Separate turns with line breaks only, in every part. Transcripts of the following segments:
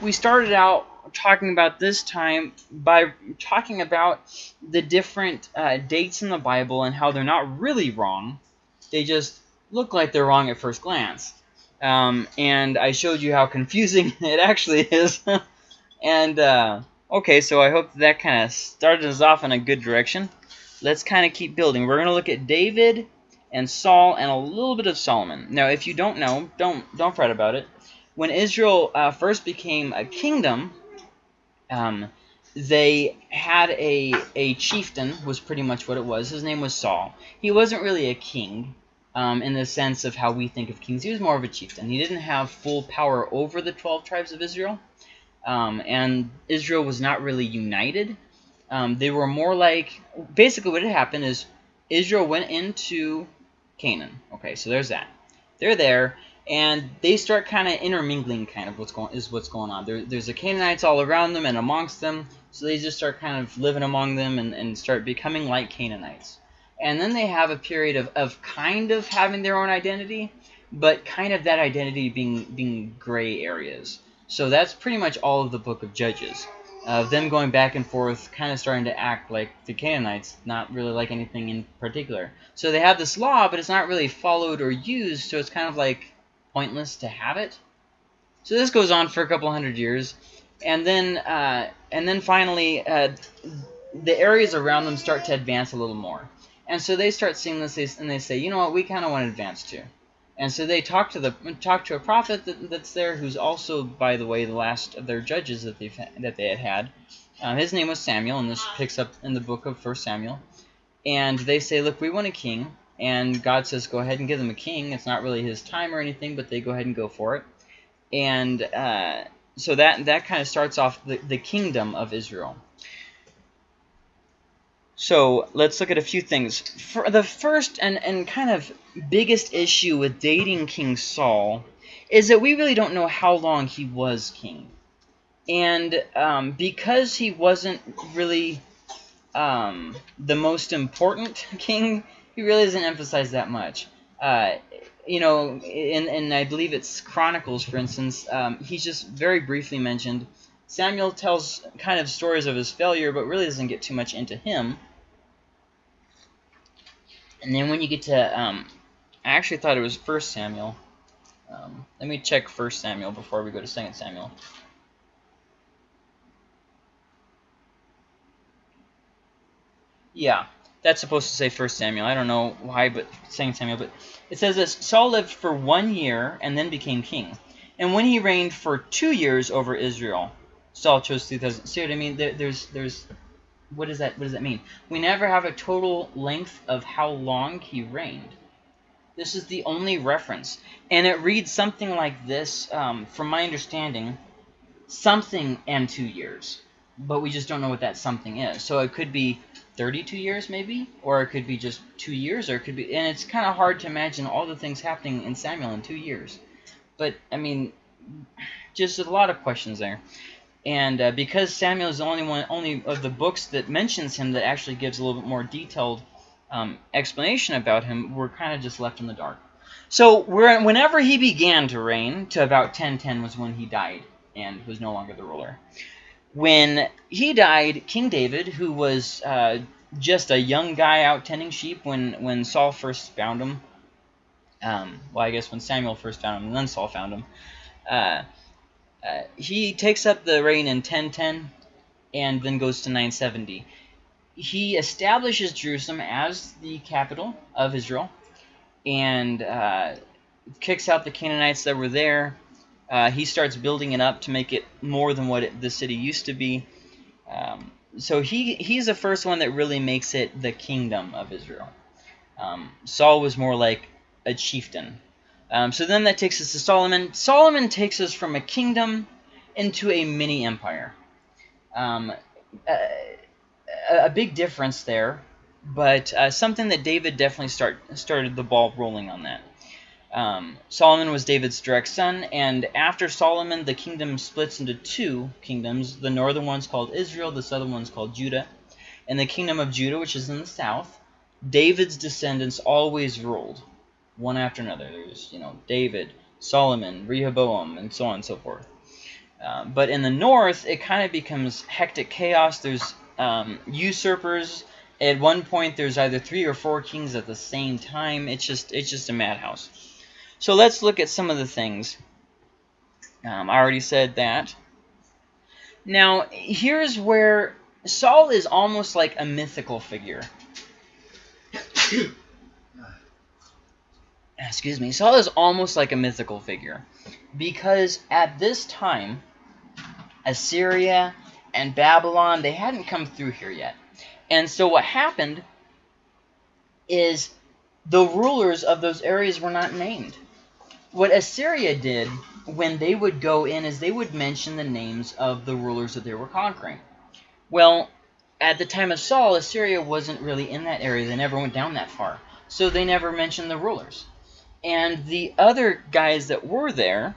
we started out talking about this time by talking about the different uh, dates in the Bible and how they're not really wrong. They just look like they're wrong at first glance. Um, and I showed you how confusing it actually is. and, uh, okay, so I hope that kind of started us off in a good direction. Let's kind of keep building. We're going to look at David and Saul and a little bit of Solomon. Now, if you don't know, don't don't fret about it when Israel uh, first became a kingdom, um, they had a a chieftain was pretty much what it was. His name was Saul. He wasn't really a king um, in the sense of how we think of kings. He was more of a chieftain. He didn't have full power over the 12 tribes of Israel. Um, and Israel was not really united. Um, they were more like, basically what had happened is Israel went into Canaan. Okay, so there's that. They're there, and they start kind of intermingling kind of what's going is what's going on. There, there's the canaanites all around them and amongst them so they just start kind of living among them and, and start becoming like canaanites. And then they have a period of, of kind of having their own identity but kind of that identity being being gray areas. So that's pretty much all of the book of judges of them going back and forth kind of starting to act like the canaanites not really like anything in particular. So they have this law but it's not really followed or used so it's kind of like pointless to have it. So this goes on for a couple hundred years, and then uh, and then finally uh, the areas around them start to advance a little more, and so they start seeing this and they say, you know what, we kind of want to advance too, and so they talk to the talk to a prophet that, that's there who's also, by the way, the last of their judges that they that they had had. Um, his name was Samuel, and this picks up in the book of First Samuel. And they say, look, we want a king, and God says, go ahead and give them a king. It's not really his time or anything, but they go ahead and go for it. And uh, so that, that kind of starts off the, the kingdom of Israel. So let's look at a few things. For the first and, and kind of biggest issue with dating King Saul is that we really don't know how long he was king. And um, because he wasn't really um, the most important king, he really doesn't emphasize that much. Uh, you know, and, and I believe it's Chronicles, for instance, um, he's just very briefly mentioned. Samuel tells kind of stories of his failure, but really doesn't get too much into him. And then when you get to, um, I actually thought it was First Samuel. Um, let me check First Samuel before we go to Second Samuel. Yeah, that's supposed to say First Samuel. I don't know why, but Second Samuel. But it says this: Saul lived for one year and then became king, and when he reigned for two years over Israel, Saul chose two thousand. See what I mean? There, there's there's what does that what does that mean? We never have a total length of how long he reigned. This is the only reference, and it reads something like this. Um, from my understanding, something and two years, but we just don't know what that something is. So it could be 32 years maybe? Or it could be just two years or it could be and it's kind of hard to imagine all the things happening in Samuel in two years. But I mean just a lot of questions there. And uh, because Samuel is the only one only of the books that mentions him that actually gives a little bit more detailed um, explanation about him we're kind of just left in the dark. So whenever he began to reign to about 1010 was when he died and was no longer the ruler when he died, King David, who was uh, just a young guy out tending sheep when, when Saul first found him, um, well, I guess when Samuel first found him and then Saul found him, uh, uh, he takes up the reign in 1010 and then goes to 970. He establishes Jerusalem as the capital of Israel and uh, kicks out the Canaanites that were there uh, he starts building it up to make it more than what it, the city used to be. Um, so he he's the first one that really makes it the kingdom of Israel. Um, Saul was more like a chieftain. Um, so then that takes us to Solomon. Solomon takes us from a kingdom into a mini empire. Um, a, a, big difference there, but uh, something that David definitely start started the ball rolling on that. Um, Solomon was David's direct son, and after Solomon, the kingdom splits into two kingdoms. The northern one's called Israel, the southern one's called Judah. And the kingdom of Judah, which is in the south, David's descendants always ruled, one after another. There's, you know, David, Solomon, Rehoboam, and so on and so forth. Um, but in the north, it kind of becomes hectic chaos. There's um, usurpers. At one point, there's either three or four kings at the same time. It's just it's just a madhouse. So let's look at some of the things. Um, I already said that. Now, here's where Saul is almost like a mythical figure. Excuse me. Saul is almost like a mythical figure. Because at this time, Assyria and Babylon, they hadn't come through here yet. And so what happened is the rulers of those areas were not named. What Assyria did when they would go in is they would mention the names of the rulers that they were conquering. Well, at the time of Saul, Assyria wasn't really in that area. They never went down that far. So they never mentioned the rulers. And the other guys that were there,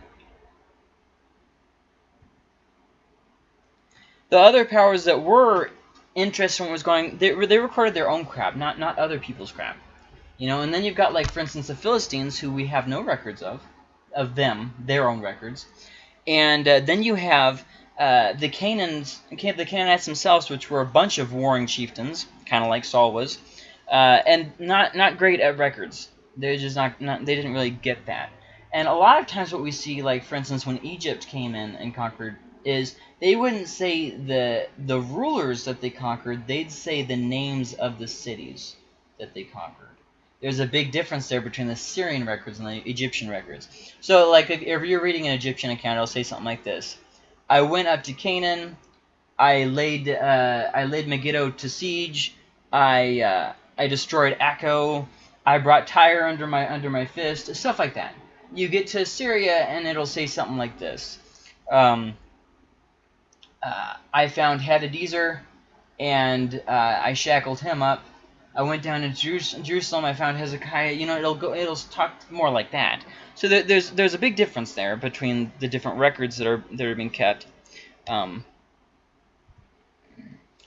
the other powers that were interested in what was going, they, they recorded their own crap, not, not other people's crap. You know, and then you've got, like, for instance, the Philistines, who we have no records of, of them, their own records. And uh, then you have uh, the Canaans, the Canaanites themselves, which were a bunch of warring chieftains, kind of like Saul was, uh, and not not great at records. They're just not, not they didn't really get that. And a lot of times, what we see, like for instance, when Egypt came in and conquered, is they wouldn't say the the rulers that they conquered; they'd say the names of the cities that they conquered there's a big difference there between the Assyrian records and the Egyptian records. So, like, if, if you're reading an Egyptian account, it'll say something like this. I went up to Canaan. I laid uh, I laid Megiddo to siege. I uh, I destroyed Acco. I brought Tyre under my under my fist. Stuff like that. You get to Assyria and it'll say something like this. Um, uh, I found Hadadezer and uh, I shackled him up. I went down to Jerusalem. I found Hezekiah. You know, it'll go. It'll talk more like that. So there, there's there's a big difference there between the different records that are that are being kept. Um,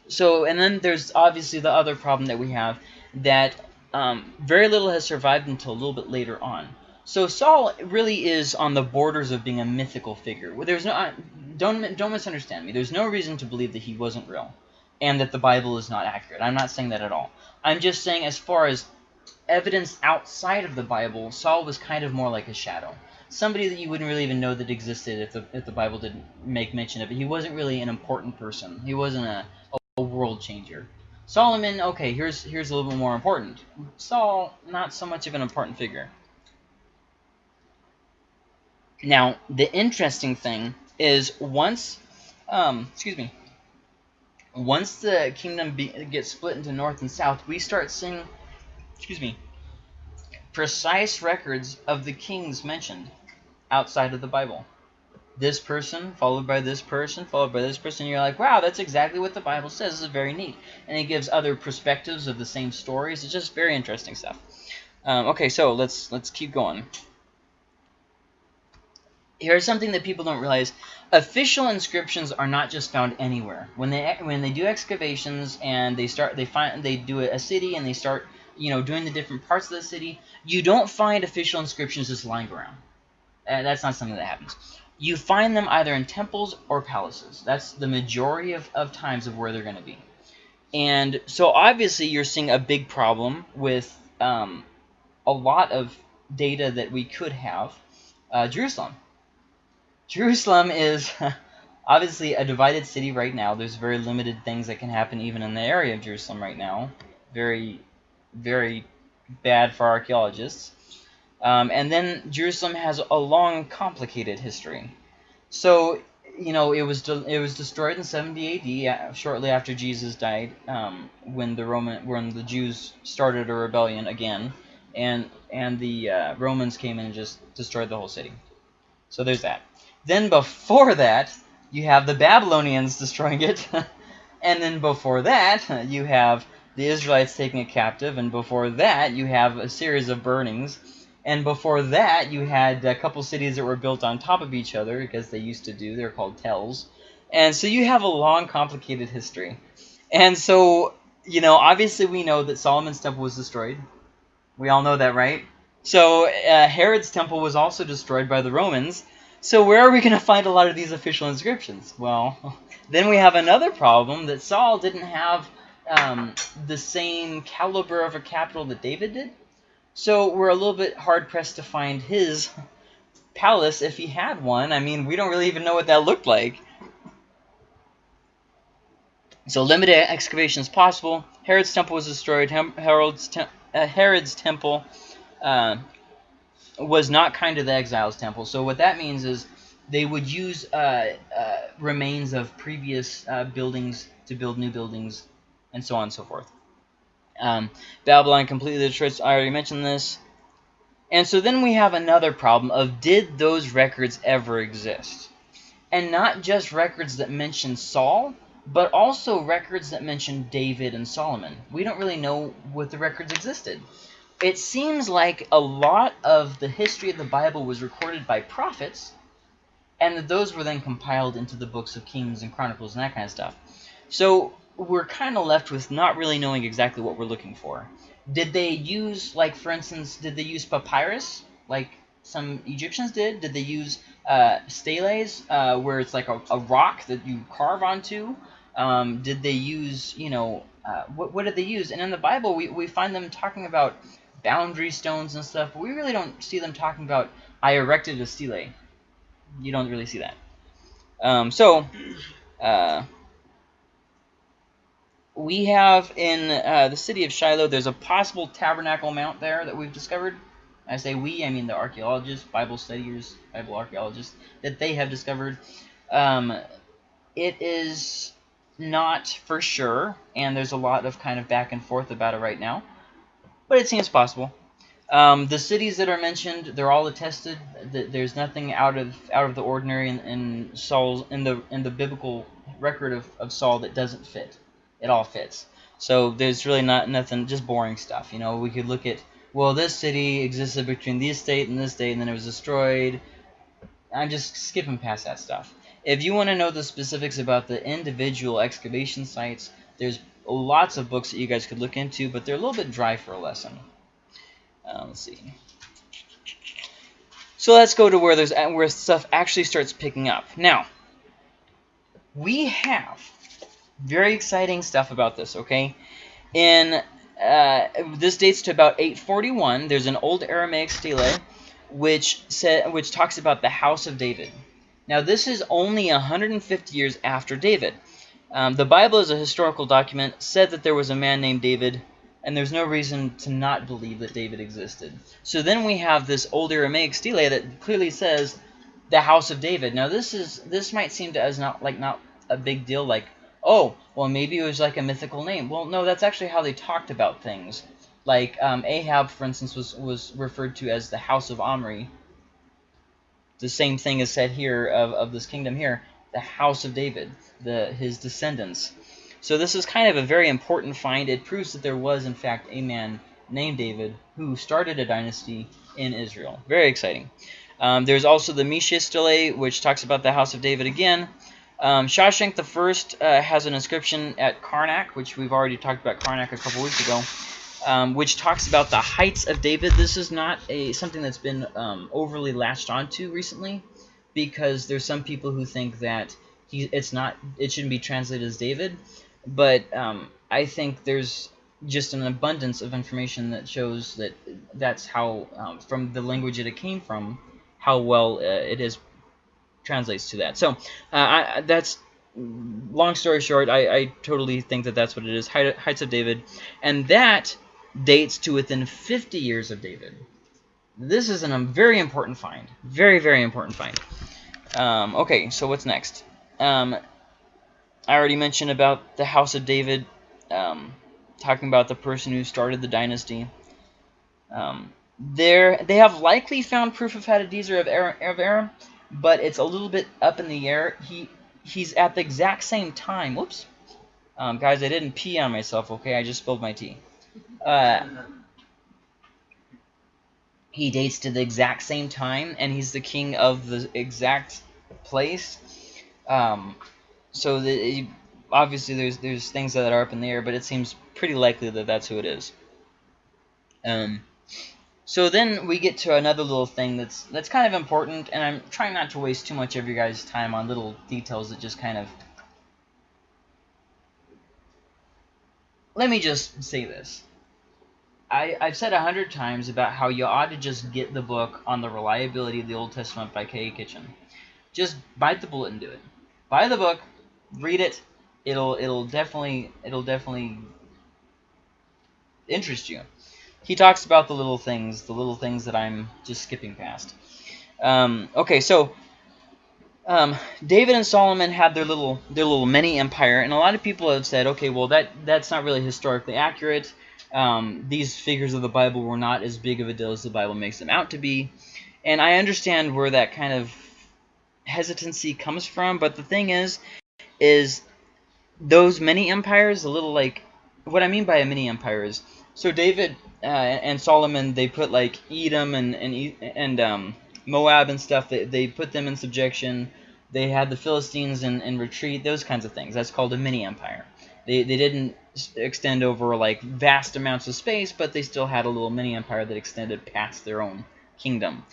so and then there's obviously the other problem that we have that um, very little has survived until a little bit later on. So Saul really is on the borders of being a mythical figure. There's no don't don't misunderstand me. There's no reason to believe that he wasn't real and that the Bible is not accurate. I'm not saying that at all. I'm just saying as far as evidence outside of the Bible, Saul was kind of more like a shadow. Somebody that you wouldn't really even know that existed if the, if the Bible didn't make mention of it. He wasn't really an important person. He wasn't a, a world changer. Solomon, okay, here's here's a little bit more important. Saul, not so much of an important figure. Now, the interesting thing is once, um, excuse me, once the kingdom gets split into north and south, we start seeing, excuse me, precise records of the kings mentioned outside of the Bible. This person, followed by this person, followed by this person. You're like, wow, that's exactly what the Bible says. This is very neat. And it gives other perspectives of the same stories. It's just very interesting stuff. Um, okay, so let's let's keep going here's something that people don't realize. Official inscriptions are not just found anywhere. When they when they do excavations and they start they find they do a city and they start you know doing the different parts of the city, you don't find official inscriptions just lying around. Uh, that's not something that happens. You find them either in temples or palaces. That's the majority of, of times of where they're going to be. And so obviously you're seeing a big problem with um, a lot of data that we could have. Uh, Jerusalem. Jerusalem is obviously a divided city right now. There's very limited things that can happen even in the area of Jerusalem right now. Very, very bad for archaeologists. Um, and then Jerusalem has a long, complicated history. So, you know, it was it was destroyed in 70 AD, uh, shortly after Jesus died, um, when the Roman when the Jews started a rebellion again, and and the uh, Romans came in and just destroyed the whole city. So there's that. Then before that, you have the Babylonians destroying it. and then before that, you have the Israelites taking it captive. And before that, you have a series of burnings. And before that, you had a couple cities that were built on top of each other, because they used to do. They're called tells. And so you have a long, complicated history. And so, you know, obviously we know that Solomon's temple was destroyed. We all know that, right? So uh, Herod's temple was also destroyed by the Romans. So where are we going to find a lot of these official inscriptions? Well, then we have another problem that Saul didn't have um, the same caliber of a capital that David did. So we're a little bit hard-pressed to find his palace if he had one. I mean, we don't really even know what that looked like. So limited excavation is possible. Herod's temple was destroyed. Herod's, te uh, Herod's temple uh, was not kind to the exiles' temple. So what that means is they would use uh, uh remains of previous uh, buildings to build new buildings, and so on and so forth. Um, Babylon completely destroyed. I already mentioned this. And so then we have another problem of did those records ever exist? And not just records that mention Saul, but also records that mention David and Solomon. We don't really know what the records existed. It seems like a lot of the history of the Bible was recorded by prophets, and that those were then compiled into the books of Kings and Chronicles and that kind of stuff. So we're kind of left with not really knowing exactly what we're looking for. Did they use, like, for instance, did they use papyrus, like some Egyptians did? Did they use uh, steles, uh, where it's like a, a, rock that you carve onto? Um, did they use, you know, uh, what, what did they use? And in the Bible, we, we find them talking about boundary stones and stuff, but we really don't see them talking about, I erected a stele. You don't really see that. Um, so, uh, we have in uh, the city of Shiloh, there's a possible tabernacle mount there that we've discovered. I say we, I mean the archaeologists, Bible studiers, Bible archaeologists, that they have discovered. Um, it is not for sure, and there's a lot of kind of back and forth about it right now, but it seems possible. Um, the cities that are mentioned, they're all attested. There's nothing out of out of the ordinary in, in Saul's in the in the biblical record of, of Saul that doesn't fit it all fits. So there's really not nothing, just boring stuff. You know, we could look at, well, this city existed between this state and this state, and then it was destroyed. I'm just skipping past that stuff. If you want to know the specifics about the individual excavation sites, there's lots of books that you guys could look into, but they're a little bit dry for a lesson. Uh, let's see. So let's go to where there's where stuff actually starts picking up. Now, we have very exciting stuff about this, okay? In uh, this dates to about 841. There's an old Aramaic stele which said which talks about the house of David. Now this is only 150 years after David. Um, the Bible is a historical document, said that there was a man named David, and there's no reason to not believe that David existed. So then we have this old Aramaic stele that clearly says the house of David. Now this is this might seem to us not like not a big deal, like oh, well, maybe it was like a mythical name. Well, no, that's actually how they talked about things. Like um, Ahab, for instance, was, was referred to as the house of Omri. The same thing is said here of, of this kingdom here, the house of David, the his descendants. So this is kind of a very important find. It proves that there was, in fact, a man named David who started a dynasty in Israel. Very exciting. Um, there's also the Mesha stele, which talks about the house of David again. Um, Shoshenq the First uh, has an inscription at Karnak, which we've already talked about Karnak a couple weeks ago, um, which talks about the heights of David. This is not a something that's been um, overly latched onto recently, because there's some people who think that he it's not it shouldn't be translated as David, but um, I think there's just an abundance of information that shows that that's how um, from the language that it came from, how well uh, it is translates to that. So uh, I, that's long story short. I, I, totally think that that's what it is. Heights of David, and that dates to within 50 years of David. This is an, a very important find. Very very important find. Um, okay, so what's next? Um, I already mentioned about the House of David, um, talking about the person who started the dynasty. Um, there, they have likely found proof of Hadadezer of Aram, but it's a little bit up in the air. He He's at the exact same time. Whoops. Um, guys, I didn't pee on myself, okay? I just spilled my tea. Uh, he dates to the exact same time, and he's the king of the exact place. Um, so the, obviously there's there's things that are up in the air, but it seems pretty likely that that's who it is. Um, So then we get to another little thing that's that's kind of important, and I'm trying not to waste too much of your guys' time on little details that just kind of. Let me just say this. I, I've said a hundred times about how you ought to just get the book on the reliability of the Old Testament by K.A. Kitchen. Just bite the bullet and do it. Buy the book, read it. It'll it'll definitely it'll definitely interest you. He talks about the little things, the little things that I'm just skipping past. Um, okay, so um, David and Solomon had their little their little mini empire, and a lot of people have said, okay, well that that's not really historically accurate. Um, these figures of the Bible were not as big of a deal as the Bible makes them out to be, and I understand where that kind of hesitancy comes from. But the thing is, is those mini empires a little like what I mean by a mini empire is so David uh, and Solomon they put like Edom and and and um, Moab and stuff. They they put them in subjection. They had the Philistines in, in retreat. Those kinds of things. That's called a mini empire. They they didn't extend over like vast amounts of space, but they still had a little mini empire that extended past their own kingdom.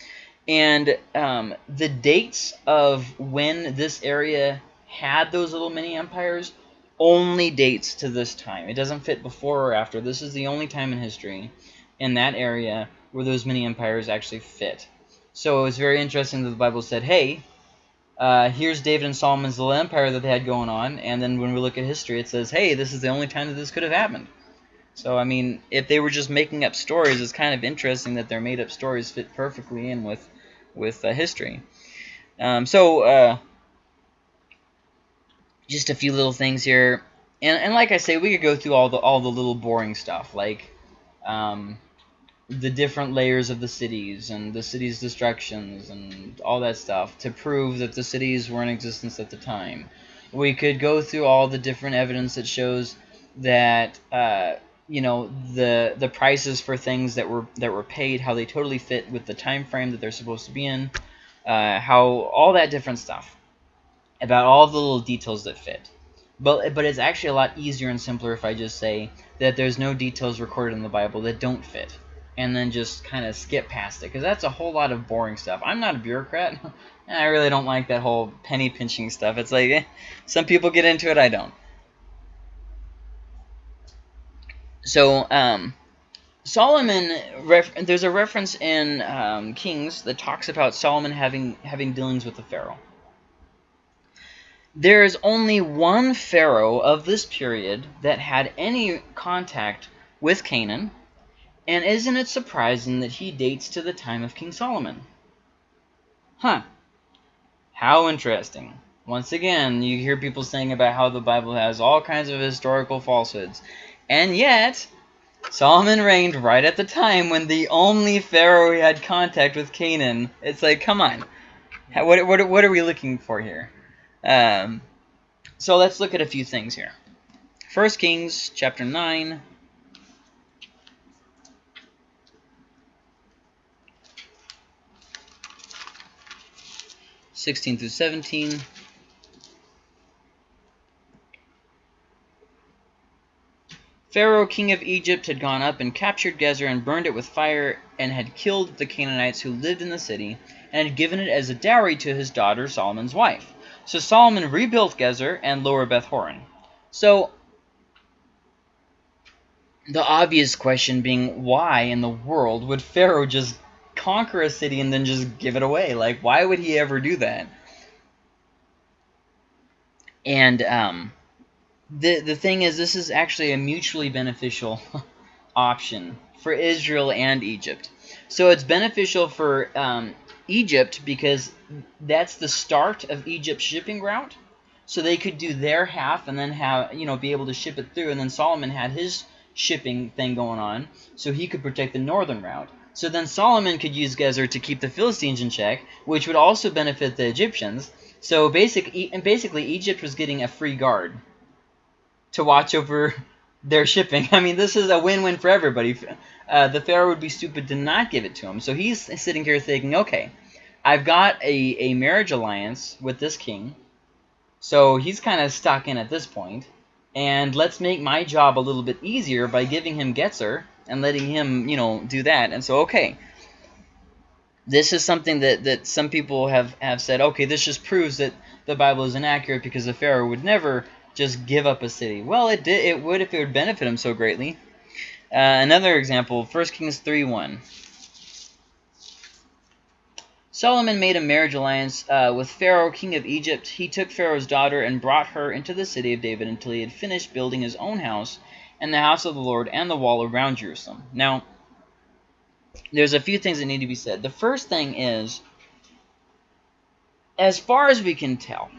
And um, the dates of when this area had those little mini empires only dates to this time. It doesn't fit before or after. This is the only time in history in that area where those mini empires actually fit. So it was very interesting that the Bible said, hey, uh, here's David and Solomon's little empire that they had going on, and then when we look at history, it says, hey, this is the only time that this could have happened. So, I mean, if they were just making up stories, it's kind of interesting that their made-up stories fit perfectly in with, with uh, history. Um, so, uh, just a few little things here. And, and like I say, we could go through all the all the little boring stuff, like um, the different layers of the cities and the city's destructions and all that stuff to prove that the cities were in existence at the time. We could go through all the different evidence that shows that uh, you know the the prices for things that were that were paid, how they totally fit with the time frame that they're supposed to be in, uh, how all that different stuff about all the little details that fit. But, but it's actually a lot easier and simpler if I just say that there's no details recorded in the Bible that don't fit. And then just kind of skip past it. Because that's a whole lot of boring stuff. I'm not a bureaucrat. and I really don't like that whole penny pinching stuff. It's like, eh, some people get into it, I don't. So, um, Solomon, there's a reference in um, Kings that talks about Solomon having having dealings with the Pharaoh. There is only one pharaoh of this period that had any contact with Canaan, and isn't it surprising that he dates to the time of King Solomon? Huh. How interesting. Once again, you hear people saying about how the Bible has all kinds of historical falsehoods. And yet, Solomon reigned right at the time when the only pharaoh he had contact with Canaan. It's like, come on. What, what, what are we looking for here? Um, so let's look at a few things here. First Kings chapter 9. Sixteen through seventeen. Pharaoh, king of Egypt, had gone up and captured Gezer and burned it with fire, and had killed the Canaanites who lived in the city, and had given it as a dowry to his daughter Solomon's wife. So Solomon rebuilt Gezer and Lower Beth Horon. So the obvious question being, why in the world would Pharaoh just conquer a city and then just give it away? Like, why would he ever do that? And um, the the thing is, this is actually a mutually beneficial option for Israel and Egypt. So it's beneficial for um, Egypt because that's the start of Egypt's shipping route. So they could do their half and then have, you know, be able to ship it through. And then Solomon had his shipping thing going on, so he could protect the northern route. So then Solomon could use Gezer to keep the Philistines in check, which would also benefit the Egyptians. So basic, and basically Egypt was getting a free guard to watch over their shipping. I mean, this is a win-win for everybody. Uh, the Pharaoh would be stupid to not give it to him. So he's sitting here thinking, okay, I've got a, a marriage alliance with this king, so he's kind of stuck in at this point. And let's make my job a little bit easier by giving him Gezer and letting him, you know, do that. And so, okay, this is something that, that some people have, have said, okay, this just proves that the Bible is inaccurate because the Pharaoh would never just give up a city. Well, it did. It would if it would benefit him so greatly. Uh, another example, 1 Kings 3.1. Solomon made a marriage alliance uh, with Pharaoh, king of Egypt. He took Pharaoh's daughter and brought her into the city of David until he had finished building his own house and the house of the Lord and the wall around Jerusalem. Now, there's a few things that need to be said. The first thing is, as far as we can tell,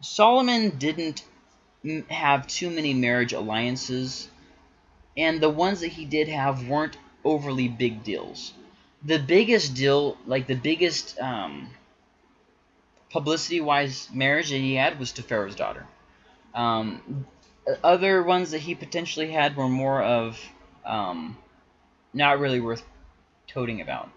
Solomon didn't have too many marriage alliances, and the ones that he did have weren't overly big deals the biggest deal, like the biggest um, publicity-wise marriage that he had was to Pharaoh's daughter. Um, other ones that he potentially had were more of um, not really worth toting about.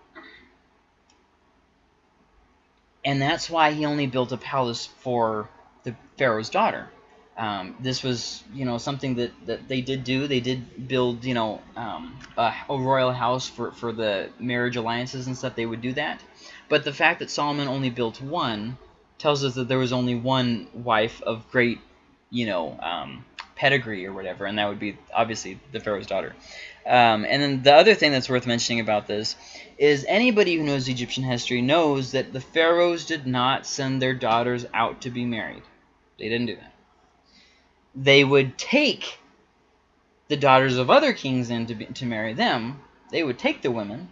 And that's why he only built a palace for the Pharaoh's daughter. Um, this was, you know, something that, that they did do. They did build, you know, um, a, a, royal house for, for the marriage alliances and stuff. They would do that. But the fact that Solomon only built one tells us that there was only one wife of great, you know, um, pedigree or whatever, and that would be obviously the Pharaoh's daughter. Um, and then the other thing that's worth mentioning about this is anybody who knows Egyptian history knows that the pharaohs did not send their daughters out to be married. They didn't do that they would take the daughters of other kings in to, be, to marry them. They would take the women,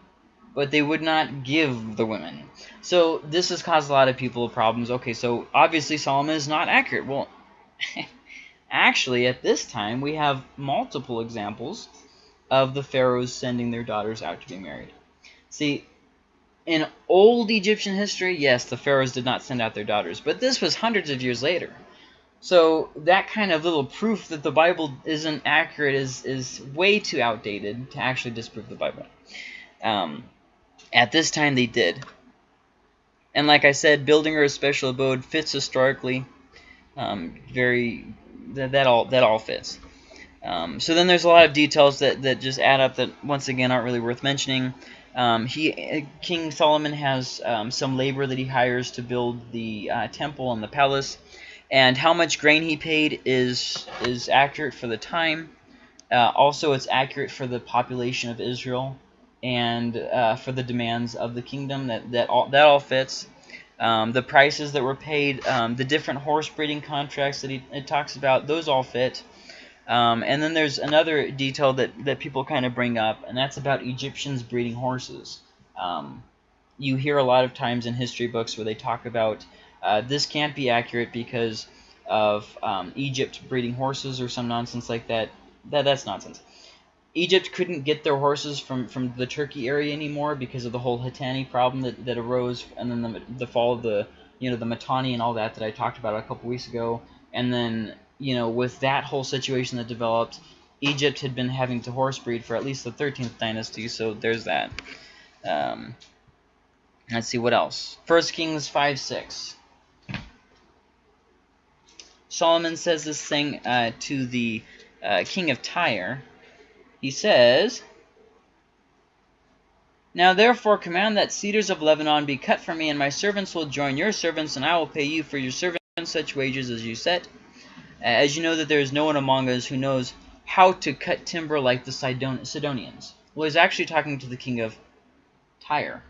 but they would not give the women. So this has caused a lot of people problems. Okay, so obviously Solomon is not accurate. Well, actually, at this time, we have multiple examples of the pharaohs sending their daughters out to be married. See, in old Egyptian history, yes, the pharaohs did not send out their daughters, but this was hundreds of years later. So that kind of little proof that the Bible isn't accurate is, is way too outdated to actually disprove the Bible. Um, at this time, they did. And like I said, building her a special abode fits historically. Um, very that, that all that all fits. Um, so then there's a lot of details that, that just add up that once again aren't really worth mentioning. Um, he King Solomon has um, some labor that he hires to build the uh, temple and the palace and how much grain he paid is is accurate for the time. Uh, also, it's accurate for the population of Israel and uh, for the demands of the kingdom. That that all that all fits. Um, the prices that were paid, um, the different horse breeding contracts that he it talks about, those all fit. Um, and then there's another detail that, that people kind of bring up, and that's about Egyptians breeding horses. Um, you hear a lot of times in history books where they talk about uh, this can't be accurate because of um, Egypt breeding horses or some nonsense like that. That That's nonsense. Egypt couldn't get their horses from, from the Turkey area anymore because of the whole Hittite problem that, that arose, and then the, the fall of the you know the Mitanni and all that that I talked about a couple weeks ago. And then you know with that whole situation that developed, Egypt had been having to horse breed for at least the 13th dynasty, so there's that. Um, let's see what else. First Kings 5 6. Solomon says this thing uh, to the uh, king of Tyre. He says, Now therefore command that cedars of Lebanon be cut for me, and my servants will join your servants, and I will pay you for your servants such wages as you set. As you know that there is no one among us who knows how to cut timber like the Sidon Sidonians. Well, he's actually talking to the king of Tyre.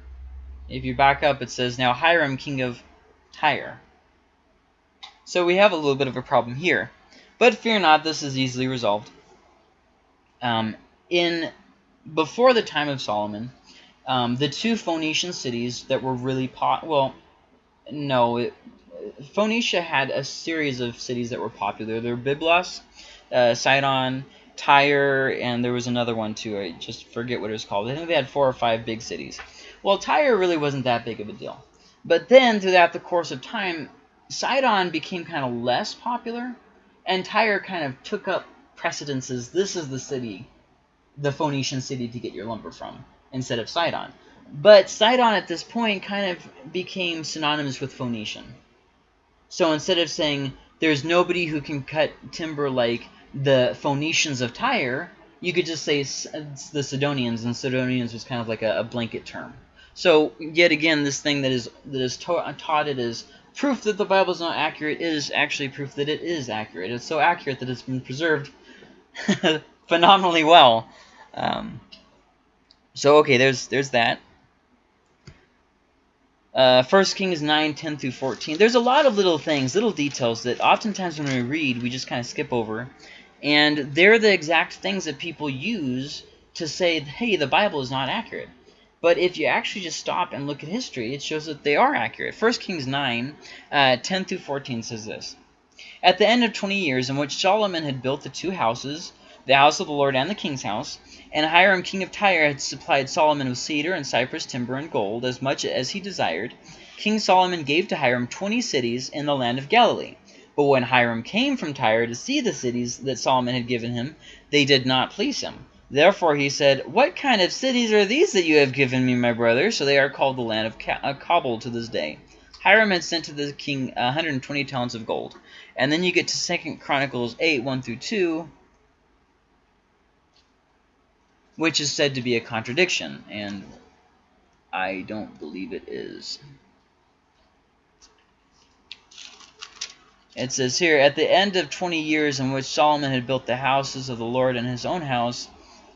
If you back up, it says, Now Hiram, king of Tyre. So we have a little bit of a problem here. But fear not, this is easily resolved. Um, in Before the time of Solomon, um, the two Phoenician cities that were really pot well, no, it, Phoenicia had a series of cities that were popular. There were Byblos, uh, Sidon, Tyre, and there was another one too. I just forget what it was called. I think they had four or five big cities. Well, Tyre really wasn't that big of a deal. But then, throughout the course of time, Sidon became kind of less popular, and Tyre kind of took up precedences. This is the city, the Phoenician city to get your lumber from, instead of Sidon. But Sidon at this point kind of became synonymous with Phoenician. So instead of saying there's nobody who can cut timber like the Phoenicians of Tyre, you could just say uh, the Sidonians, and Sidonians was kind of like a, a blanket term. So yet again, this thing that is that is taught it as proof that the Bible is not accurate is actually proof that it is accurate. It's so accurate that it's been preserved phenomenally well. Um, so okay, there's there's that. Uh, 1 Kings 9, 10 through 14. There's a lot of little things, little details that oftentimes when we read, we just kind of skip over. And they're the exact things that people use to say, hey, the Bible is not accurate. But if you actually just stop and look at history, it shows that they are accurate. 1 Kings 9, uh, 10 through 14 says this. At the end of 20 years in which Solomon had built the two houses, the house of the Lord and the king's house, and Hiram king of Tyre had supplied Solomon with cedar and cypress timber and gold, as much as he desired. King Solomon gave to Hiram twenty cities in the land of Galilee. But when Hiram came from Tyre to see the cities that Solomon had given him, they did not please him. Therefore he said, What kind of cities are these that you have given me, my brother? So they are called the land of uh, Cabul to this day. Hiram had sent to the king 120 talents of gold. And then you get to Second Chronicles 8, 1 through 2, which is said to be a contradiction, and I don't believe it is. It says here, At the end of 20 years in which Solomon had built the houses of the Lord and his own house,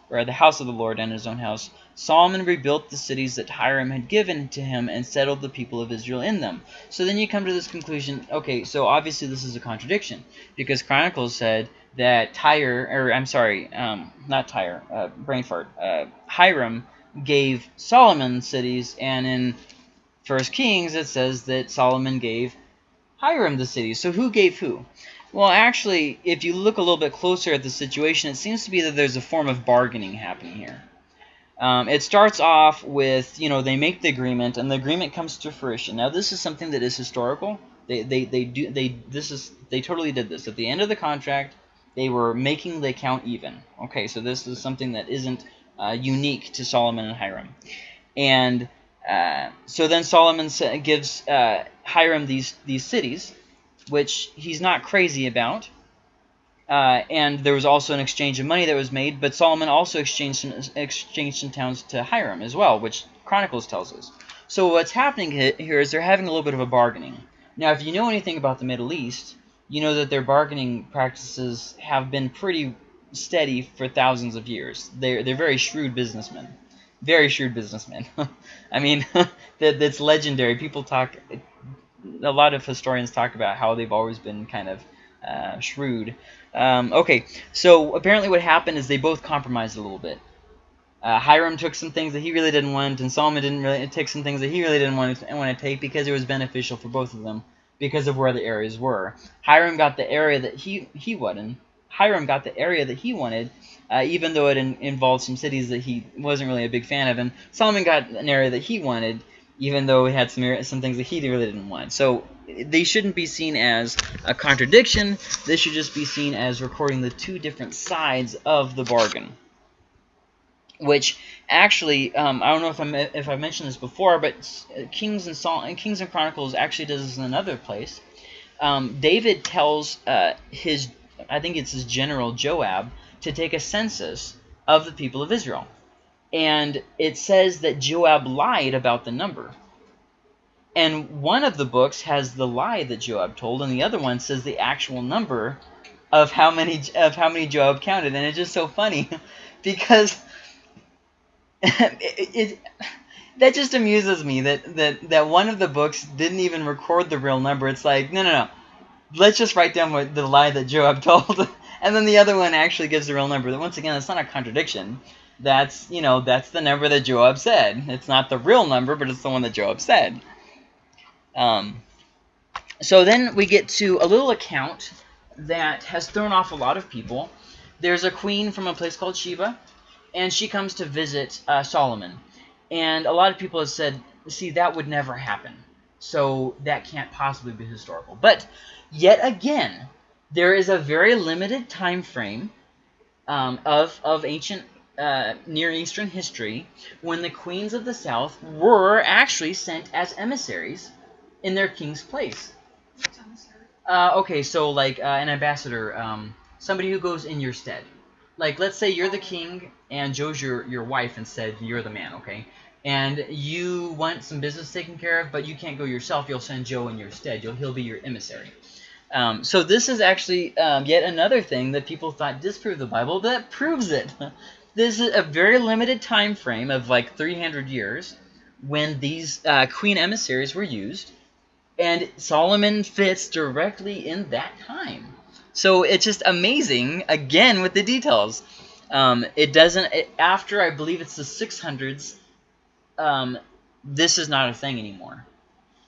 or the house of the Lord and his own house, Solomon rebuilt the cities that Hiram had given to him and settled the people of Israel in them. So then you come to this conclusion, okay, so obviously this is a contradiction, because Chronicles said that Tyre, or I'm sorry, um, not Tyre, uh, brain fart, uh, Hiram gave Solomon cities, and in First Kings it says that Solomon gave Hiram the cities. So who gave who? Well, actually, if you look a little bit closer at the situation, it seems to be that there's a form of bargaining happening here. Um, it starts off with, you know, they make the agreement, and the agreement comes to fruition. Now, this is something that is historical. They, they, they do, they, this is, they totally did this. At the end of the contract, they were making the account even. Okay, so this is something that isn't uh, unique to Solomon and Hiram. And uh, so then Solomon gives uh, Hiram these, these cities, which he's not crazy about. Uh, and there was also an exchange of money that was made, but Solomon also exchanged some, exchanged some towns to Hiram as well, which Chronicles tells us. So what's happening here is they're having a little bit of a bargaining. Now, if you know anything about the Middle East, you know that their bargaining practices have been pretty steady for thousands of years. They're, they're very shrewd businessmen. Very shrewd businessmen. I mean, that, that's legendary. People talk, a lot of historians talk about how they've always been kind of uh, shrewd. Um, okay, so apparently what happened is they both compromised a little bit. Uh, Hiram took some things that he really didn't want, and Solomon didn't really take some things that he really didn't want to, want to take because it was beneficial for both of them because of where the areas were. Hiram got the area that he he wanted. Hiram got the area that he wanted, uh, even though it in, involved some cities that he wasn't really a big fan of. And Solomon got an area that he wanted, even though he had some some things that he really didn't want. So they shouldn't be seen as a contradiction. This should just be seen as recording the two different sides of the bargain which actually um, I don't know if I if I mentioned this before, but Kings and Saul Kings and Chronicles actually does this in another place. Um, David tells uh, his I think it's his general Joab to take a census of the people of Israel, and it says that Joab lied about the number. And one of the books has the lie that Joab told, and the other one says the actual number of how many of how many Joab counted, and it's just so funny because it, it, that just amuses me that, that, that one of the books didn't even record the real number. It's like, no, no, no. Let's just write down what the lie that Joab told. and then the other one actually gives the real number. Once again, it's not a contradiction. That's, you know, that's the number that Joab said. It's not the real number, but it's the one that Joab said. Um, so then we get to a little account that has thrown off a lot of people. There's a queen from a place called Sheba and she comes to visit uh, Solomon. And a lot of people have said, see, that would never happen. So that can't possibly be historical. But yet again, there is a very limited time frame um, of, of ancient uh, Near Eastern history when the queens of the south were actually sent as emissaries in their king's place. Uh, okay, so like uh, an ambassador, um, somebody who goes in your stead like let's say you're the king and Joe's your your wife and said you're the man, okay? and you want some business taken care of, but you can't go yourself, you'll send Joe in your stead. You'll, he'll be your emissary. Um, so this is actually um, yet another thing that people thought disproved the Bible that proves it. this is a very limited time frame of like 300 years when these uh, queen emissaries were used, and Solomon fits directly in that time. So it's just amazing, again, with the details. Um, it doesn't, it, after I believe it's the 600s, um, this is not a thing anymore.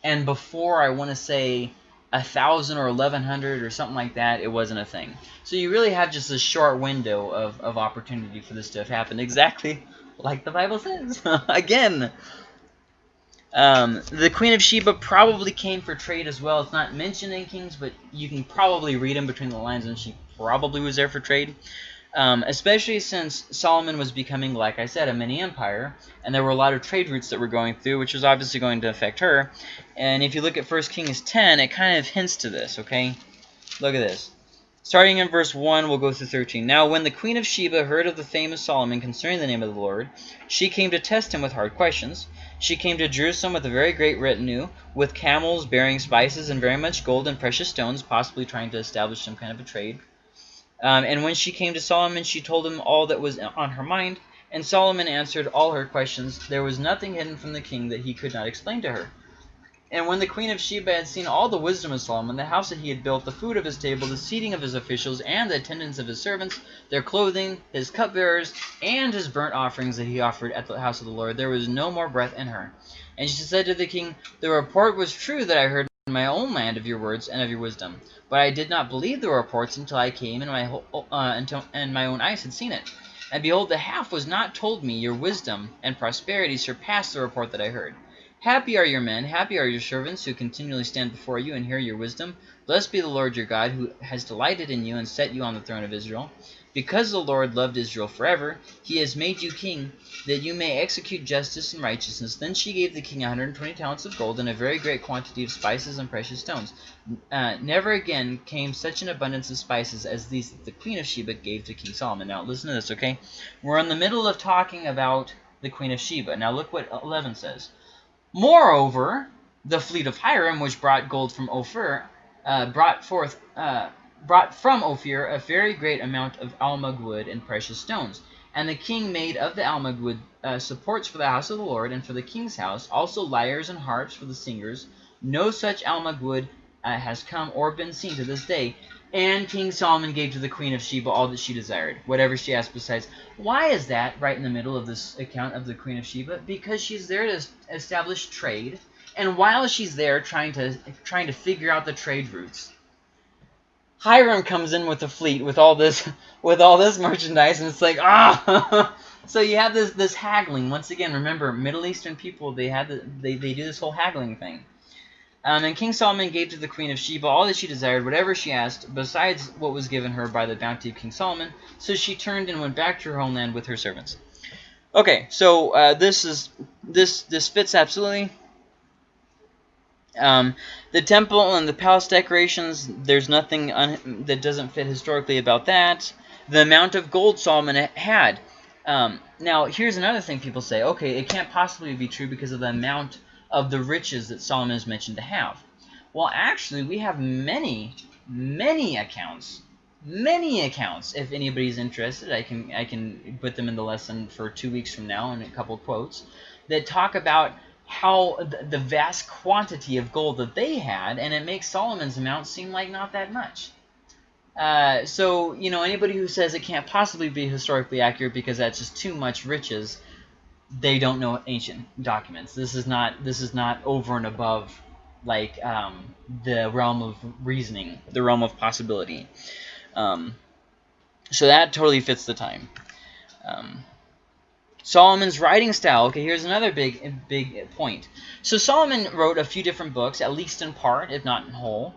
And before, I want to say, a thousand or eleven hundred or something like that, it wasn't a thing. So you really have just a short window of, of opportunity for this to have happened, exactly like the Bible says. Again, um, the Queen of Sheba probably came for trade as well. It's not mentioned in Kings, but you can probably read in between the lines, and she probably was there for trade. Um, especially since Solomon was becoming, like I said, a mini empire, and there were a lot of trade routes that were going through, which was obviously going to affect her. And if you look at 1 Kings 10, it kind of hints to this, okay? Look at this. Starting in verse 1, we'll go through 13. Now, when the queen of Sheba heard of the fame of Solomon concerning the name of the Lord, she came to test him with hard questions. She came to Jerusalem with a very great retinue, with camels bearing spices and very much gold and precious stones, possibly trying to establish some kind of a trade. Um, and when she came to Solomon, she told him all that was on her mind, and Solomon answered all her questions. There was nothing hidden from the king that he could not explain to her. And when the queen of Sheba had seen all the wisdom of Solomon, the house that he had built, the food of his table, the seating of his officials, and the attendance of his servants, their clothing, his cupbearers, and his burnt offerings that he offered at the house of the Lord, there was no more breath in her. And she said to the king, The report was true that I heard in my own land of your words and of your wisdom. But I did not believe the reports until I came and my, uh, until, and my own eyes had seen it. And behold, the half was not told me. Your wisdom and prosperity surpassed the report that I heard. Happy are your men, happy are your servants who continually stand before you and hear your wisdom. Blessed be the Lord your God, who has delighted in you and set you on the throne of Israel. Because the Lord loved Israel forever, he has made you king, that you may execute justice and righteousness. Then she gave the king 120 talents of gold and a very great quantity of spices and precious stones. Uh, never again came such an abundance of spices as these that the queen of Sheba gave to King Solomon. Now listen to this, okay? We're in the middle of talking about the queen of Sheba. Now look what 11 says. Moreover, the fleet of Hiram, which brought gold from Ophir, uh, brought forth uh, brought from Ophir a very great amount of almug wood and precious stones. And the king made of the almug wood uh, supports for the house of the Lord and for the king's house, also lyres and harps for the singers. No such almug wood uh, has come or been seen to this day. And King Solomon gave to the queen of Sheba all that she desired, whatever she asked besides. Why is that right in the middle of this account of the queen of Sheba? Because she's there to establish trade, and while she's there trying to trying to figure out the trade routes, Hiram comes in with a fleet with all this with all this merchandise, and it's like ah. so you have this this haggling once again. Remember, Middle Eastern people they had the, they they do this whole haggling thing. Um, and King Solomon gave to the queen of Sheba all that she desired, whatever she asked, besides what was given her by the bounty of King Solomon. So she turned and went back to her homeland with her servants. Okay, so uh, this is this this fits absolutely. Um, the temple and the palace decorations, there's nothing that doesn't fit historically about that. The amount of gold Solomon had. Um, now, here's another thing people say. Okay, it can't possibly be true because of the amount of the riches that Solomon is mentioned to have. Well, actually, we have many, many accounts, many accounts. If anybody's interested, I can I can put them in the lesson for two weeks from now in a couple quotes that talk about how the vast quantity of gold that they had, and it makes Solomon's amount seem like not that much. Uh, so, you know, anybody who says it can't possibly be historically accurate because that's just too much riches, they don't know ancient documents. This is not this is not over and above like um, the realm of reasoning, the realm of possibility. Um, so that totally fits the time. Um, Solomon's writing style. Okay, here's another big big point. So Solomon wrote a few different books, at least in part, if not in whole.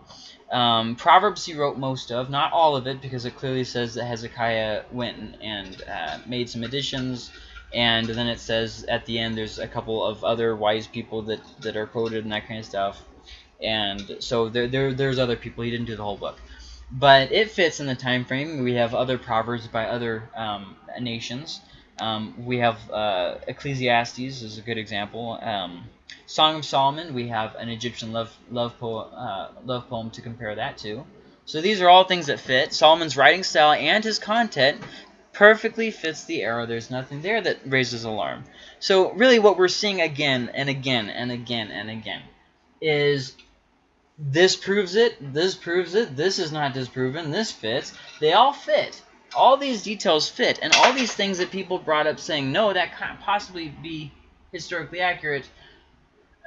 Um, Proverbs he wrote most of, not all of it, because it clearly says that Hezekiah went and, uh, made some additions and then it says at the end there's a couple of other wise people that, that are quoted and that kind of stuff. And so there, there there's other people. He didn't do the whole book. But it fits in the time frame. We have other proverbs by other um, nations. Um, we have uh, Ecclesiastes is a good example. Um, Song of Solomon, we have an Egyptian love love poem, uh, love poem to compare that to. So these are all things that fit. Solomon's writing style and his content perfectly fits the era. There's nothing there that raises alarm. So really what we're seeing again and again and again and again is this proves it, this proves it, this is not disproven, this fits. They all fit. All these details fit. And all these things that people brought up saying, no, that can't possibly be historically accurate,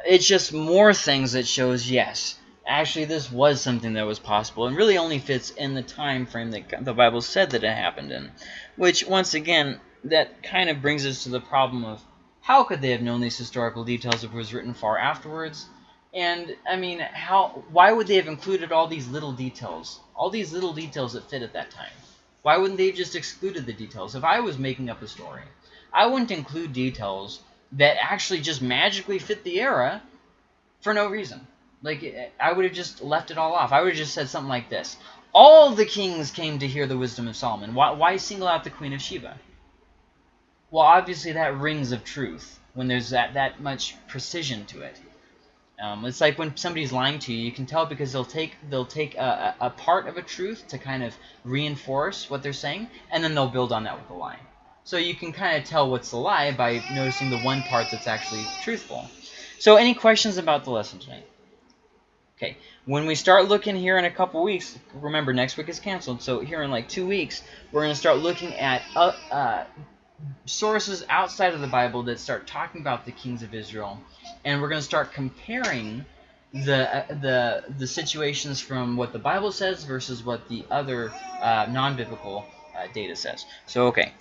it's just more things that shows, yes, actually this was something that was possible and really only fits in the time frame that the Bible said that it happened in. Which, once again, that kind of brings us to the problem of how could they have known these historical details if it was written far afterwards? And, I mean, how? why would they have included all these little details? All these little details that fit at that time. Why wouldn't they just excluded the details? If I was making up a story, I wouldn't include details that actually just magically fit the era for no reason. Like, eh, I would have just left it all off. I would have just said something like this. All the kings came to hear the wisdom of Solomon. Why, why single out the Queen of Sheba? Well, obviously that rings of truth when there's that, that much precision to it. Um, it's like when somebody's lying to you, you can tell because they'll take they'll take a, a, part of a truth to kind of reinforce what they're saying, and then they'll build on that with a lie. So you can kind of tell what's the lie by noticing the one part that's actually truthful. So any questions about the lesson tonight? Okay, when we start looking here in a couple weeks, remember next week is canceled, so here in like two weeks, we're going to start looking at uh, uh, sources outside of the Bible that start talking about the kings of Israel, and we're going to start comparing the uh, the the situations from what the Bible says versus what the other uh, non-biblical uh, data says. So okay,